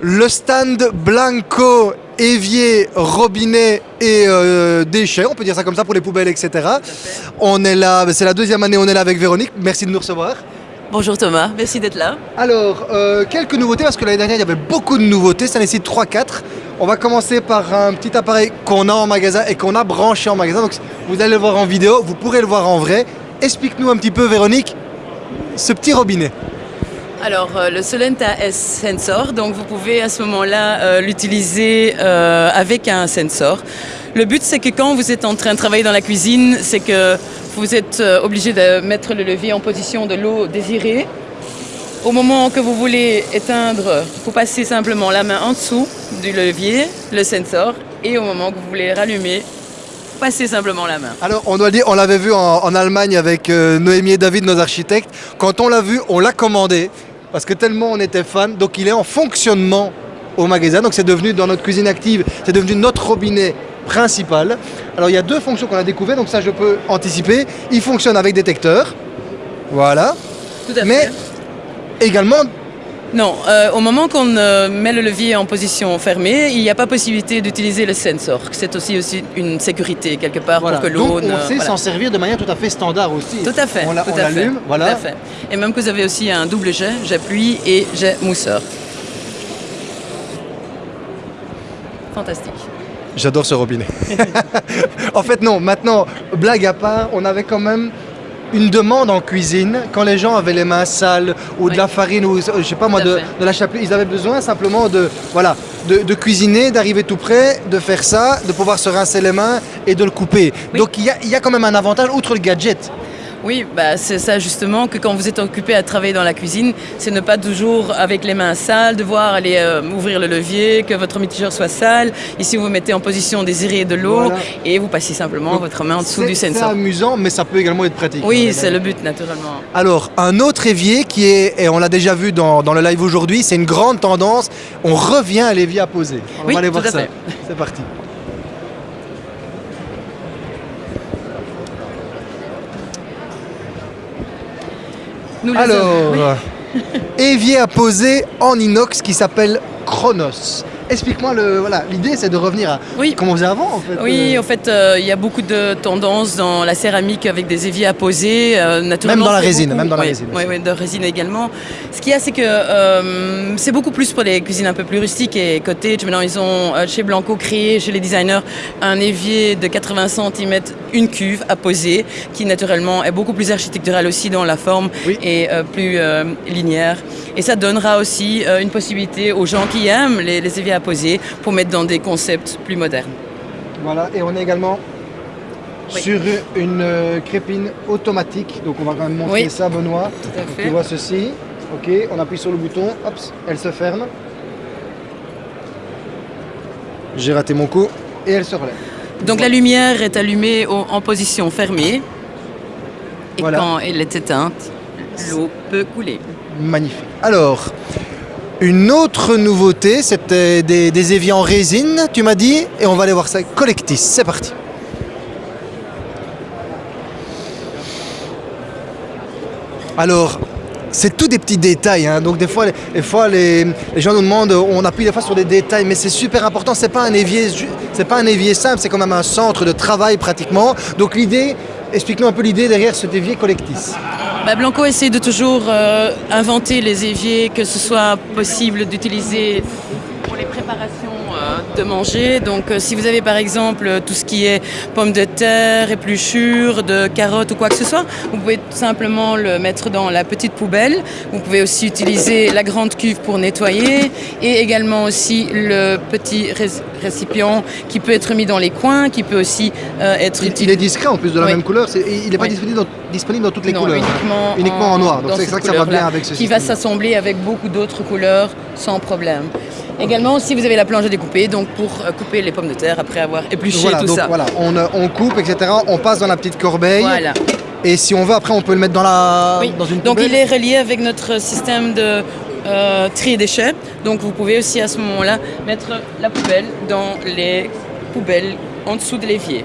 le stand Blanco, évier, robinet et euh, déchets, on peut dire ça comme ça pour les poubelles, etc. On est là, c'est la deuxième année, on est là avec Véronique. Merci de nous recevoir. Bonjour Thomas, merci d'être là. Alors, euh, quelques nouveautés, parce que l'année dernière, il y avait beaucoup de nouveautés, ça nécessite 3-4. On va commencer par un petit appareil qu'on a en magasin et qu'on a branché en magasin. Donc, vous allez le voir en vidéo, vous pourrez le voir en vrai. Explique-nous un petit peu, Véronique, ce petit robinet. Alors, euh, le Solenta S Sensor, donc vous pouvez à ce moment-là euh, l'utiliser euh, avec un sensor. Le but, c'est que quand vous êtes en train de travailler dans la cuisine, c'est que vous êtes obligé de mettre le levier en position de l'eau désirée. Au moment que vous voulez éteindre, vous passez simplement la main en dessous du levier, le sensor, et au moment que vous voulez rallumer, passez simplement la main. Alors, on doit dire, on l'avait vu en, en, Allemagne avec Noémie et David, nos architectes. Quand on l'a vu, on l'a commandé parce que tellement on était fan. Donc il est en fonctionnement au magasin. Donc c'est devenu dans notre cuisine active, c'est devenu notre robinet principal. Alors il y a deux fonctions qu'on a découvert, donc ça je peux anticiper. Il fonctionne avec détecteur, voilà. Tout à fait. Mais également non, euh, au moment qu'on euh, met le levier en position fermée, il n'y a pas possibilité d'utiliser le sensor. C'est aussi, aussi une sécurité quelque part voilà. pour que l'eau on sait s'en servir de manière tout à fait standard aussi. Tout à fait. On l'allume, voilà. Tout à fait. Et même que vous avez aussi un double jet, jet pluie et jet mousseur. Fantastique. J'adore ce robinet. en fait non, maintenant, blague à part, on avait quand même une demande en cuisine, quand les gens avaient les mains sales ou de la farine ou je sais pas moi de, la chapelure, ils avaient besoin simplement de voilà de, de cuisiner, d'arriver tout près, de faire ça, de pouvoir se rincer les mains et de le couper. Oui. Donc il y, a, il y a quand même un avantage outre le gadget. Oui, bah, c'est ça justement que quand vous êtes occupé à travailler dans la cuisine, c'est ne pas toujours avec les mains sales, devoir aller euh, ouvrir le levier, que votre mitigeur soit sale. Ici, vous mettez en position désirée de l'eau Voilà. et vous passez simplement Donc, votre main en dessous C'est- du C'est sensor. amusant, mais ça peut également être pratique. Oui, c'est le but naturellement. Alors, un autre évier qui est, et on l'a déjà vu dans, dans le live aujourd'hui, c'est une grande tendance. On revient à l'évier à poser. On Oui, va aller voir ça. C'est parti. Nous Alors, hommes, évier à poser en inox qui s'appelle Chronos. Explique-moi, le, voilà, l'idée c'est de revenir à Oui. comment on faisait avant en fait. Oui, euh, en fait, euh, il y a beaucoup de tendances dans la céramique avec des éviers à poser. euh, naturellement, Même dans la résine, beaucoup- même dans la oui, résine Oui, de résine également. Ce qu'il y a, c'est que euh, c'est beaucoup plus pour les cuisines un peu plus rustiques et cottage. Maintenant, ils ont euh, chez Blanco créé, chez les designers, un évier de 80 cm, une cuve à poser, qui naturellement est beaucoup plus architectural aussi dans la forme Oui. et euh, plus euh, linéaire. Et ça donnera aussi euh, une possibilité aux gens qui aiment les, les éviers à poser pour mettre dans des concepts plus modernes. Voilà, et on est également Oui. sur une euh, crépine automatique. Donc on va quand même montrer Oui. ça, Benoît. Tout à fait. tu vois ceci. Ok, on appuie sur le bouton, hop, elle se ferme. J'ai raté mon coup et elle se relève. Donc la lumière est allumée en position fermée et Voilà. quand elle est éteinte, l'eau peut couler. Magnifique. Alors, une autre nouveauté, c'était des, des éviers en résine, tu m'as dit, et on va aller voir ça. Collectis, c'est parti. Alors, c'est tout des petits détails, hein. donc des fois, les, des les, gens nous demandent, on appuie des fois sur des détails, mais c'est super important. C'est pas un évier, c'est pas un évier simple, c'est quand même un centre de travail pratiquement. Donc l'idée, explique-nous un peu l'idée derrière cet évier Collectis. Bah, Blanco essaie de toujours euh, inventer les éviers, que ce soit possible d'utiliser pour les préparations euh, de manger. Donc euh, si vous avez par exemple euh, tout ce qui est pommes de terre, épluchures, de carottes ou quoi que ce soit, vous pouvez tout simplement le mettre dans la petite poubelle. Vous pouvez aussi utiliser la grande cuve pour nettoyer et également aussi le petit ré- récipient qui peut être mis dans les coins, qui peut aussi euh, être Il, utilisé. il est discret en plus de la Oui. même couleur, il n'est pas Oui. disponible, dans, disponible dans toutes les Non, couleurs. Uniquement, Uniquement en noir, donc c'est ça que ça va bien avec ce Qui va s'assembler avec beaucoup d'autres couleurs sans problème. Également, si vous avez la planche à découper, donc pour euh, couper les pommes de terre après avoir épluché Voilà, tout donc ça. voilà, on, euh, on coupe, etc. On passe dans la petite corbeille. Voilà. Et si on veut, après, on peut le mettre dans, la, Oui. dans une Donc poubelle. il est relié avec notre système de euh, tri et déchets. Donc vous pouvez aussi à ce moment-là mettre la poubelle dans les poubelles en dessous de l'évier.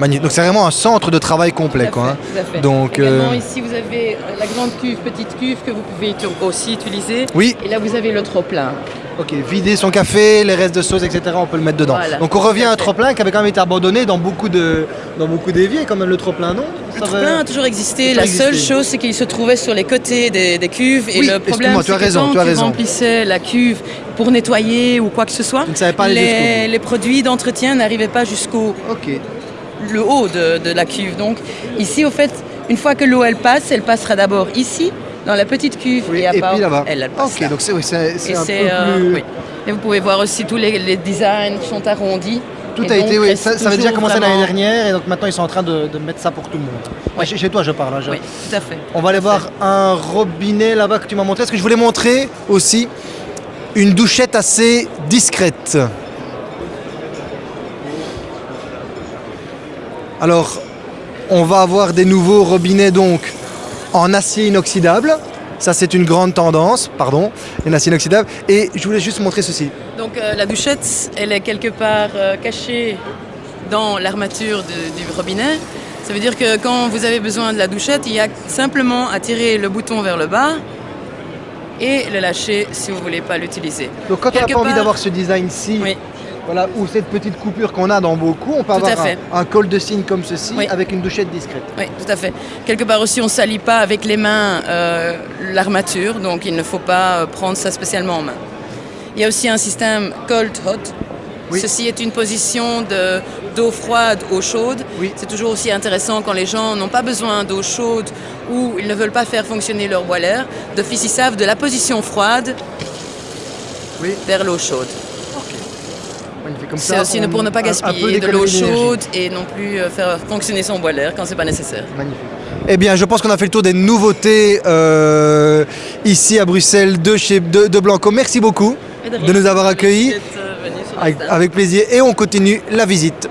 Magnifique. Donc c'est vraiment un centre de travail complet. Tout à Quoi, fait, hein. tout à fait. Donc, Également, euh, ici, vous avez la grande cuve, petite cuve que vous pouvez aussi utiliser. Oui, Et là, vous avez le trop-plein. ok. Vider son café, les restes de sauce, etc. On peut le mettre dedans. Voilà. Donc on revient à un trop-plein qui avait quand même été abandonné dans beaucoup de dans beaucoup d'éviers, quand même le trop-plein, non? Le va- trop-plein a toujours existé. La seule chose, c'est qu'il se trouvait sur les côtés des, des cuves. Et Oui, le problème, c'est as que raison, quand tu as tu raison. remplissais la cuve pour nettoyer ou quoi que ce soit, Tu ne savais pas les, les produits d'entretien n'arrivaient pas jusqu'au Ok. Le haut de, de la cuve. Donc ici, au fait, une fois que l'eau elle passe, elle passera d'abord ici, dans la petite cuve, Oui, et à et part, puis là-bas. elle, elle passe Ok, là. donc c'est oui, c'est un peu euh, plus. oui. Et vous pouvez voir aussi tous les, les designs qui sont arrondis. Tout Et a été, oui, ça, ça avait déjà commencé l'année dernière et donc maintenant ils sont en train de, de mettre ça pour tout le monde. Ouais, chez, chez toi je parle. hein, je- Oui, tout à fait. On va aller voir un robinet là-bas que tu m'as montré. Est-ce que je voulais montrer aussi une douchette assez discrète? Alors, on va avoir des nouveaux robinets donc en acier inoxydable. Ça, c'est une grande tendance, pardon, en acier inoxydable. Et je voulais juste montrer ceci. Donc euh, la douchette, elle est quelque part euh, cachée dans l'armature du robinet. Ça veut dire que quand vous avez besoin de la douchette, il y a simplement à tirer le bouton vers le bas et le lâcher si vous ne voulez pas l'utiliser. Donc, quand on n'a pas envie d'avoir ce design-ci, Oui, voilà, ou cette petite coupure qu'on a dans beaucoup, on peut Tout avoir un, un col de cygne comme ceci Oui. avec une douchette discrète. oui, tout à fait. Quelque part aussi, on ne salit pas avec les mains euh, l'armature, donc il ne faut pas euh, prendre ça spécialement en main. Il y a aussi un système cold hot. Oui. Ceci est une position de- d'eau froide, eau chaude. Oui. C'est toujours aussi intéressant quand les gens n'ont pas besoin d'eau chaude ou ils ne veulent pas faire fonctionner leur boiler. D'office, ils savent de la position froide Oui. vers l'eau chaude. Magnifique. Comme C'est ça, aussi on- pour ne pas gaspiller de l'eau chaude et non plus euh, faire fonctionner son boiler quand c'est pas nécessaire. Magnifique. Eh bien, je pense qu'on a fait le tour des nouveautés euh, ici à Bruxelles de chez de, de Blanco. Merci beaucoup de nous avoir accueillis avec plaisir et on continue la visite.